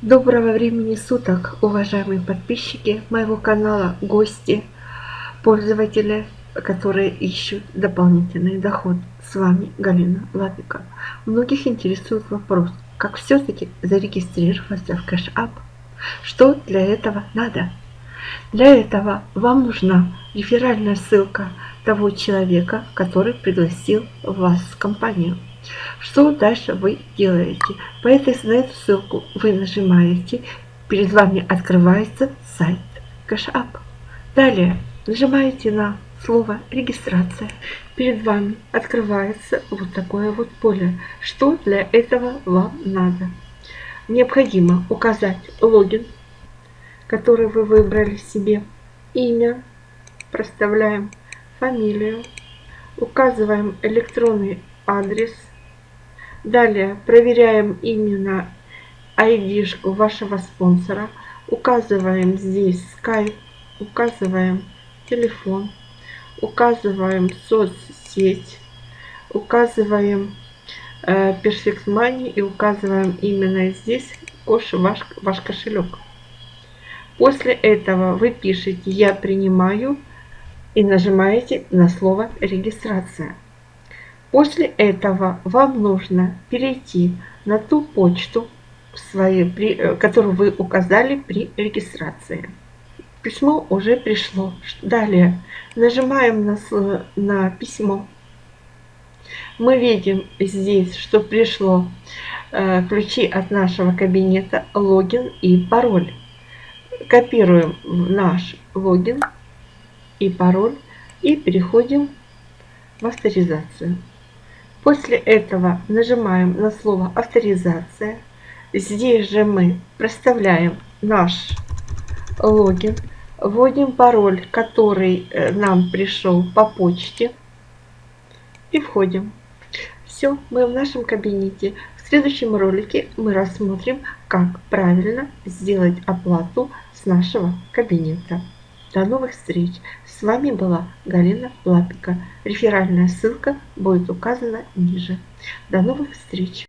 Доброго времени суток, уважаемые подписчики моего канала, гости, пользователи, которые ищут дополнительный доход. С вами Галина Лапика. Многих интересует вопрос, как все-таки зарегистрироваться в Cash Up. Что для этого надо? Для этого вам нужна реферальная ссылка того человека, который пригласил вас в компанию. Что дальше вы делаете? По этой, на эту ссылку вы нажимаете, перед вами открывается сайт CashUp. Далее нажимаете на слово регистрация. Перед вами открывается вот такое вот поле. Что для этого вам надо? Необходимо указать логин, который вы выбрали себе, имя, проставляем фамилию, указываем электронный адрес, Далее проверяем именно ID вашего спонсора. Указываем здесь Skype, указываем телефон, указываем соцсеть, указываем э, Perfect Money и указываем именно здесь ваш, ваш кошелек. После этого вы пишете «Я принимаю» и нажимаете на слово «Регистрация». После этого вам нужно перейти на ту почту, своей, э, которую вы указали при регистрации. Письмо уже пришло. Далее нажимаем на, на письмо. Мы видим здесь, что пришло э, ключи от нашего кабинета, логин и пароль. Копируем наш логин и пароль и переходим в авторизацию. После этого нажимаем на слово «Авторизация». Здесь же мы проставляем наш логин, вводим пароль, который э, нам пришел по почте и входим. Все, мы в нашем кабинете. В следующем ролике мы рассмотрим, как правильно сделать оплату с нашего кабинета. До новых встреч! С вами была Галина Лапика. Реферальная ссылка будет указана ниже. До новых встреч!